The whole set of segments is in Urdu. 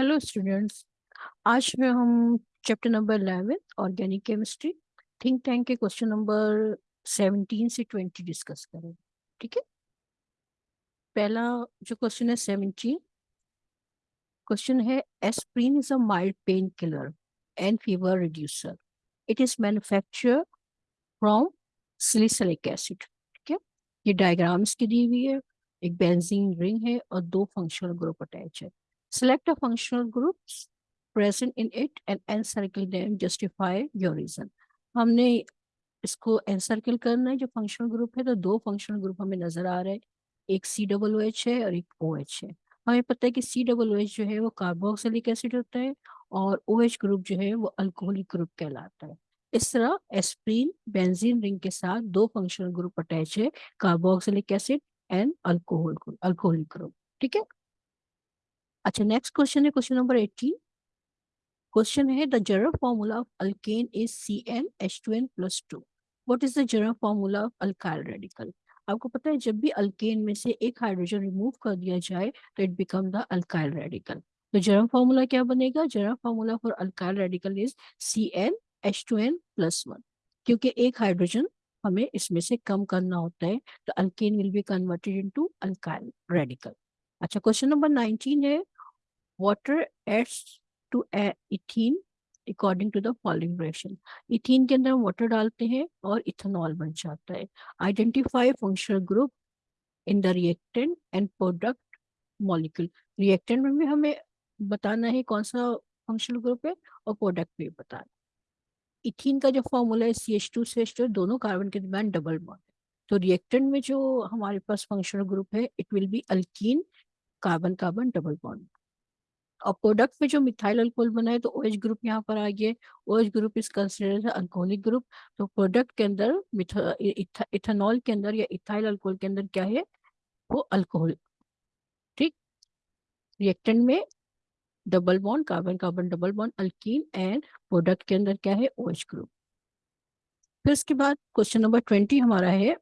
ہیلو اسٹوڈینٹس آج میں ہم chapter number eleven organic chemistry think tank کے کوشچن نمبر سیونٹین سے ٹوینٹی ڈسکس کریں گے. ٹھیک ہے؟ پہلا جو کوشچن ہے سیونٹین کوشچن ہے aspirin is a mild painkiller and fever reducer it is manufacture from salicylic acid ٹھیک ہے؟ یہ ڈائگرامس کی دی ہوئی ہے، ایک بینزین رنگ ہے اور دو فنکشنل گروپ اٹیچ ہے Select a functional group present in it and encircle them. Justify your reason. ہم نے اس کو انسرکل کرنا ہے جو فنکشنل گروپ ہے تو دو فنکشنل گروپ ہمیں نظر آ رہے ہیں ایک سی ڈبل او ایچ ہے اور ایک او ایچ ہے ہمیں پتہ ہے کہ سی ڈبل او ایچ جو ہے وہ کاربوکسلک ایسڈ ہوتا ہے اور او ایچ گروپ جو ہے وہ الکوہولک گروپ کہلاتا ہے اس طرح ایسپرین بینزین رنگ کے ساتھ دو فنکشنل گروپ اٹیچ ہے carboxylic acid and alcohol alcoholic group ٹھیک ہے اچھا نیکسٹ کوشچن ہے کوشچن نمبر ایٹین کوشچن ہے the general formula of alkane is C N H two N plus two what is the general formula of alkyl radical آپ کو پتا ہے جب بھی الکین میں سے ایک ہائیڈروجن ریموو کر دیا جائے تو it become the alkyl radical تو جرم فارمولا کیا بنے گا جرم formula for alkyl radical is C N H two N plus one کیونکہ ایک ہائیڈروجن ہمیں اس میں سے کم کرنا ہوتا ہے تو alkane will be converted into alkyl radical اچھا کوشچن نمبر نائنٹین ہے water adds to ethene according to the following reaction ethene کے اندر ہم واٹر ڈالتے ہیں اور ایتھنال بن جاتا ہے identify functional group in the reactant and product molecule reactant میں بھی ہمیں بتانا ہے کون سا فنکشنل گروپ ہے اور پروڈکٹ بھی بتانا ایتھین کا جو فارمولا ہے C H two C H two دونوں کاربن کے درمیان ڈبل بانڈ تو ریئیکٹنٹ میں جو ہمارے پاس فنکشنل گروپ ہے it will be alkene carbon carbon double bond اور پروڈکٹ میں جو میتھائل الکول بنا ہے تو او ایچ گروپ یہاں پر آئی ہے O H group is consider alcoholic group تو پروڈکٹ کے اندر ایتھانول کے اندر یا ایتھائل الکول کے اندر کیا ہے وہ الکوہل ٹھیک ریئیکٹنٹ میں double bond carbon carbon double bond alkene and product کے اندر کیا ہے او ایچ گروپ پھر اس کے بعد کوشچن نمبر ٹوینٹی ہمارا ہے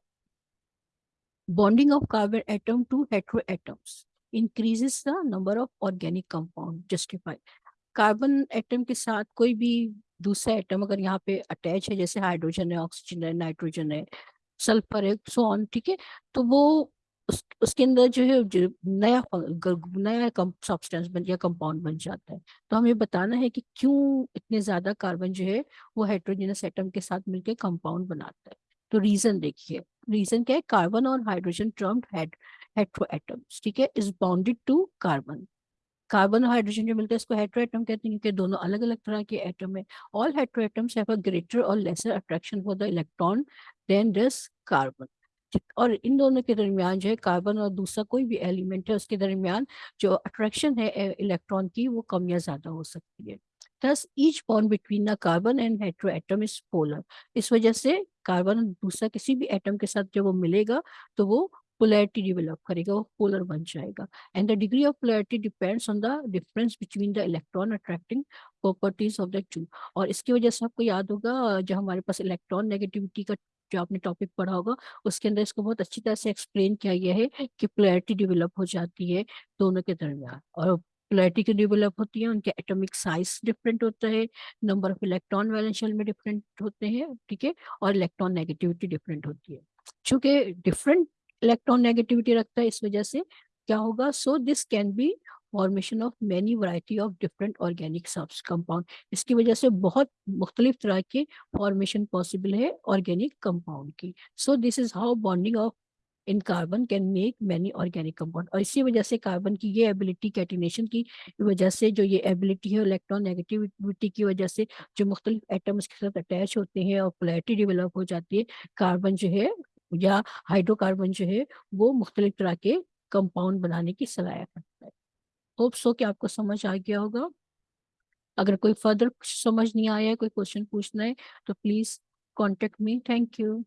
bonding of carbon atom to hetero atoms increases the number of organic compound justified. Carbon atom کے ساتھ کوئی بھی دوسرا ایٹم اگر یہاں پہ اٹیچ ہے جیسے ہائیڈروجن ہے آکسیجن ہے نائٹروجن ہے سلفر ہے سو آن ٹھیک ہے؟ تو وہ اس, کے اندر جو ہے نیا نیا سبسٹینس بن یا کمپاؤنڈ بن جاتا ہے۔ تو ہمیں بتانا ہے کہ کیوں اتنے زیادہ کاربن جو ہے وہ ہائیڈروجنس ایٹم کے ساتھ مل کے کمپاؤنڈ بناتا ہے۔ تو ریزن دیکھیے۔ ریزن کیا ہے؟ کاربن اور ہائیڈروجن ہیٹرو ایٹمس ٹھیک ہے is bonded to carbon carbon اور ہائیڈروجن جو ملتا ہے اس کو ہیٹرو ایٹم کہتے ہیں کیونکہ دونوں الگ الگ طرح کے ایٹم ہیں. All hetero atoms have a greater or lesser attraction for the electron than this carbon اور ان دونوں کے درمیان جو ہے کاربن اور دوسرا کوئی بھی ایلیمنٹ ہے اس کے درمیان جو اٹریکشن ہے الیکٹران کی وہ کم یا زیادہ ہو سکتی ہے. This H bond between the carbon and hetero atom is polar اس وجہ سے کاربن دوسرا کسی بھی ایٹم کے ساتھ جب وہ ملے گا تو وہ پولیرٹی ڈیولپ کرے گا وہ پولر بن جائے گا and the degree of polarity depends on the difference between the electron attracting properties of the two اور اس کی وجہ سے آپ کو یاد ہوگا جو ہمارے پاس الیکٹران نیگیٹیوٹی کا جو آپ نے ٹاپک پڑھا ہوگا اس کے اندر اس کو بہت اچھی طرح سے ایکسپلین کیا گیا ہے کہ پولیرٹی ڈیولپ ہو جاتی ہے دونوں کے درمیان اور پولیرٹی کی ڈیولپ ہوتی ہے ان کے ایٹمک سائز ڈفرینٹ ہوتا ہے نمبر آف الیکٹران ویلنشل میں ڈفرینٹ ہوتے ہیں ٹھیک ہے اور الیکٹران نیگیٹیوٹی ڈفرینٹ ہوتی ہے چونکہ ڈفرینٹ الیکٹرون نیگیٹیوٹی رکھتا ہے اس وجہ سے کیا ہوگا so this can be formation of many variety of different organic subs compound اس کی وجہ سے بہت مختلف طرح کے فارمیشن پاسبل ہے آرگینک کمپاؤنڈ کی so this is how bonding of in carbon can make many organic compound اور اسی وجہ سے کاربن کی یہ ایبلٹی کیٹینیشن کی وجہ سے جو یہ ایبلٹی ہے الیکٹرون نیگیٹیوٹی کی وجہ سے جو مختلف ایٹمس کے ساتھ اٹیچ ہوتے ہیں اور پلیٹی ڈیولپ ہو جاتی ہے کاربن جو ہے یا ہائیڈرو کاربن جو ہے وہ مختلف طرح کے کمپاؤنڈ بنانے کی صلاحیت رکھتا ہے۔ ہوپ سو کہ آپ کو سمجھ آ گیا ہوگا۔ اگر کوئی فردر سمجھ نہیں آیا ہے، کوئی کوشچن پوچھنا ہے، تو please contact me thank you